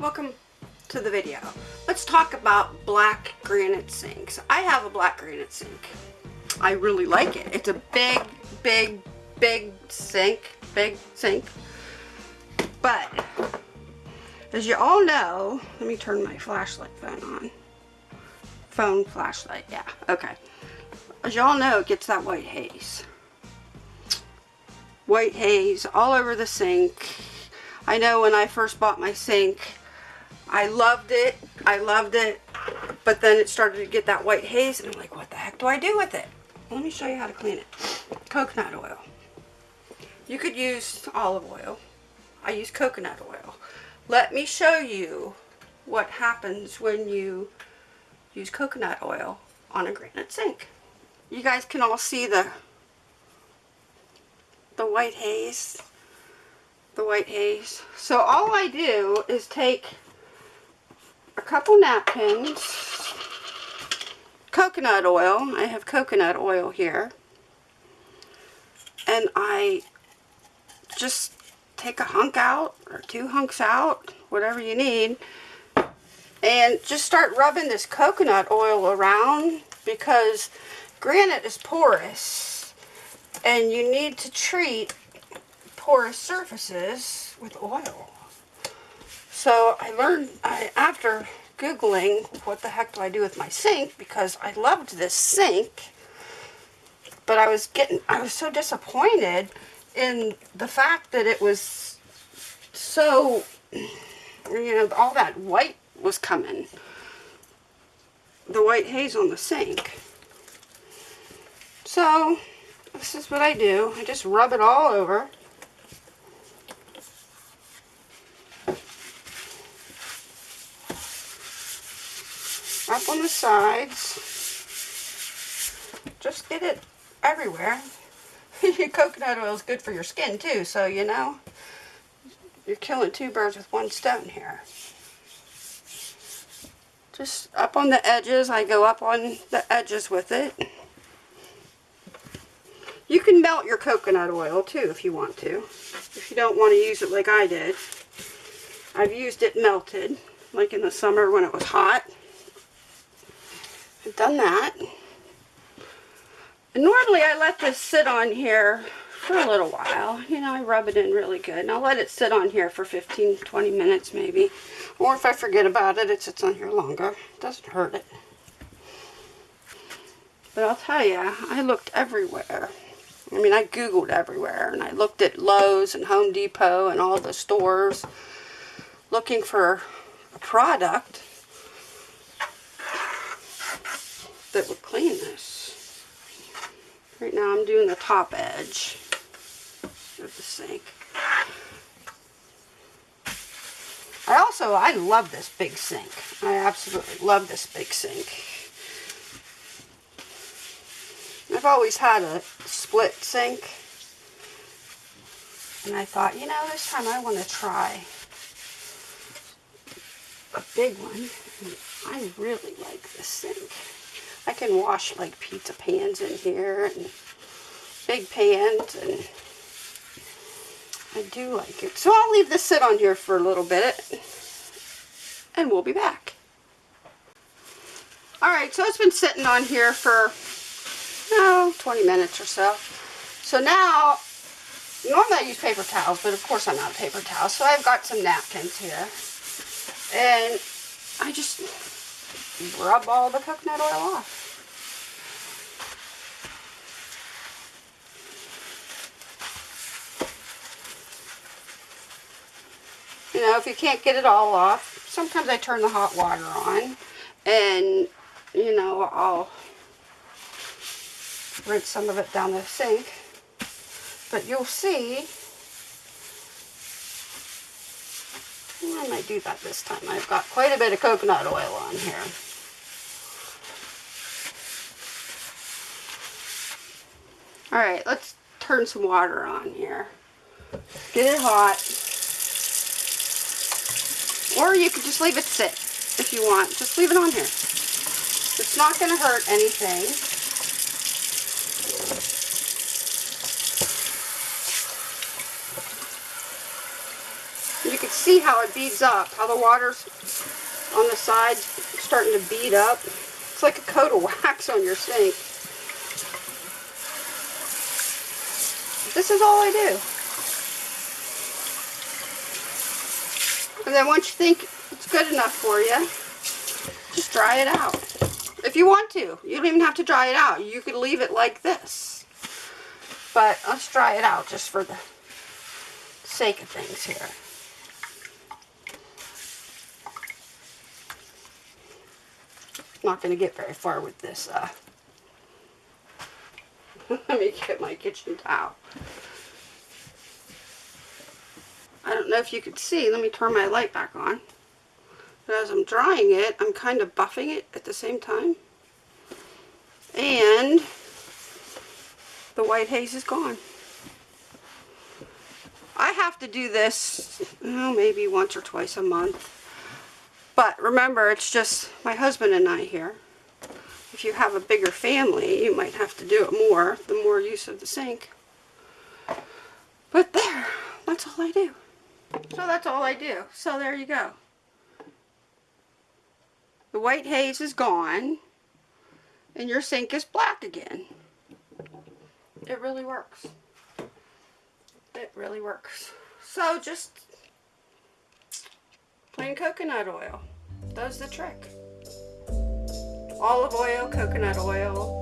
welcome to the video. Let's talk about black granite sinks. I have a black granite sink. I really like it. It's a big, big, big sink, big sink. But, as you all know, let me turn my flashlight phone on. Phone flashlight, yeah, okay. As you all know, it gets that white haze. White haze all over the sink. I know when I first bought my sink, I loved it. I loved it. But then it started to get that white haze and I'm like, what the heck do I do with it? Let me show you how to clean it. Coconut oil. You could use olive oil. I use coconut oil. Let me show you what happens when you use coconut oil on a granite sink. You guys can all see the the white haze. The white haze. So all I do is take a couple napkins, coconut oil. I have coconut oil here. And I just take a hunk out or two hunks out, whatever you need. And just start rubbing this coconut oil around because granite is porous and you need to treat porous surfaces with oil. So I learned, I, after Googling what the heck do I do with my sink, because I loved this sink, but I was getting, I was so disappointed in the fact that it was so, you know, all that white was coming. The white haze on the sink. So, this is what I do. I just rub it all over. up on the sides. Just get it everywhere. Coconut oil is good for your skin too, so you know, you're killing two birds with one stone here. Just up on the edges, I go up on the edges with it. You can melt your coconut oil too if you want to. If you don't want to use it like I did. I've used it melted, like in the summer when it was hot. I've done that. And normally I let this sit on here for a little while. You know, I rub it in really good. And I'll let it sit on here for 15, 20 minutes maybe. Or if I forget about it, it sits on here longer. It doesn't hurt it. But I'll tell you, I looked everywhere. I mean, I Googled everywhere. And I looked at Lowe's and Home Depot and all the stores looking for a product that would clean this. Right now I'm doing the top edge of the sink. I also, I love this big sink. I absolutely love this big sink. I've always had a split sink. And I thought, you know, this time I want to try a big one. I really like this sink. I can wash like pizza pans in here and big pans and I do like it. So I'll leave this sit on here for a little bit and we'll be back. Alright, so it's been sitting on here for, oh, 20 minutes or so. So now, normally I use paper towels, but of course I'm not paper towels. So I've got some napkins here. And I just rub all the coconut oil off. You know, if you can't get it all off, sometimes I turn the hot water on and, you know, I'll rinse some of it down the sink. But you'll see, I might do that this time. I've got quite a bit of coconut oil on here. Alright, let's turn some water on here. Get it hot. Or you could just leave it sit if you want. Just leave it on here. It's not going to hurt anything. You can see how it beads up, how the water's on the side starting to bead up. It's like a coat of wax on your sink. This is all I do. And then once you think it's good enough for you, just dry it out. If you want to. You don't even have to dry it out. You could leave it like this. But let's dry it out just for the sake of things here. Not going to get very far with this. Uh, let me get my kitchen towel. Know if you could see. Let me turn my light back on. But as I'm drying it, I'm kind of buffing it at the same time. And the white haze is gone. I have to do this oh, maybe once or twice a month. But remember, it's just my husband and I here. If you have a bigger family, you might have to do it more, the more use of the sink. But there, that's all I do. So that's all I do. So there you go. The white haze is gone and your sink is black again. It really works. It really works. So just plain coconut oil does the trick. Olive oil, coconut oil,